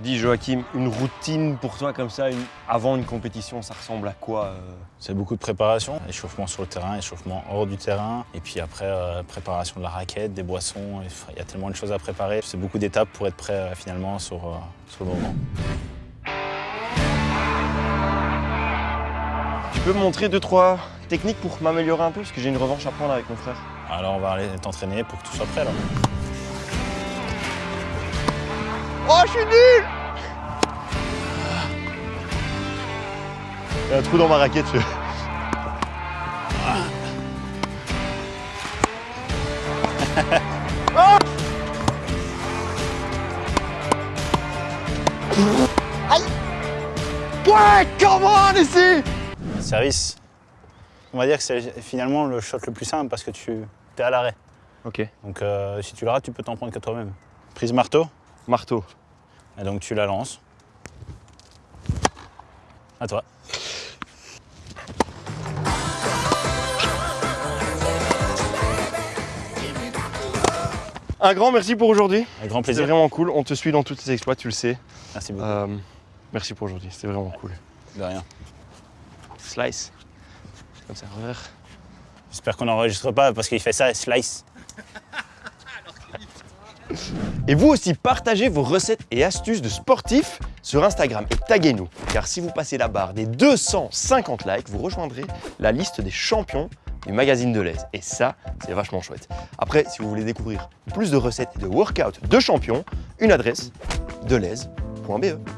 Dis Joachim, une routine pour toi comme ça, une- avant une compétition, ça ressemble à quoi euh C'est beaucoup de préparation, échauffement sur le terrain, échauffement hors du terrain, et puis après euh, préparation de la raquette, des boissons, il y a tellement de choses à préparer. C'est beaucoup d'étapes pour être prêt euh, finalement sur, sur le moment. Tu peux me montrer deux, trois techniques pour m'améliorer un peu? Parce que j'ai une revanche à prendre avec mon frère. Alors on va aller t'entraîner pour que tout soit prêt alors. Oh, je suis nul Il y a un trou dans ma raquette. je- Ah Aïe Ouais, come on ici Service, on va dire que c'est finalement le shot le plus simple parce que tu es à l'arrêt. Ok. Donc euh, si tu le rates, tu peux t'en prendre que toi-même. Prise marteau, Marteau. et donc tu la lances. À toi. Un grand merci pour aujourd'hui. Avec grand C'était plaisir. vraiment cool. On te suit dans tous tes exploits, tu le sais. Merci beaucoup. Euh, merci pour aujourd'hui. C'était vraiment cool. De rien. Slice. Comme ça, revers. J'espère qu'on n'enregistre pas parce qu'il fait ça, slice. Et vous aussi, partagez vos recettes et astuces de sportifs sur Instagram et taguez-nous. Car si vous passez la barre des 250 likes, vous rejoindrez la liste des champions du magazine de l'aise. Et ça, c'est vachement chouette. Après, si vous voulez découvrir plus de recettes et de workouts de champions, une adresse, deleuze.be.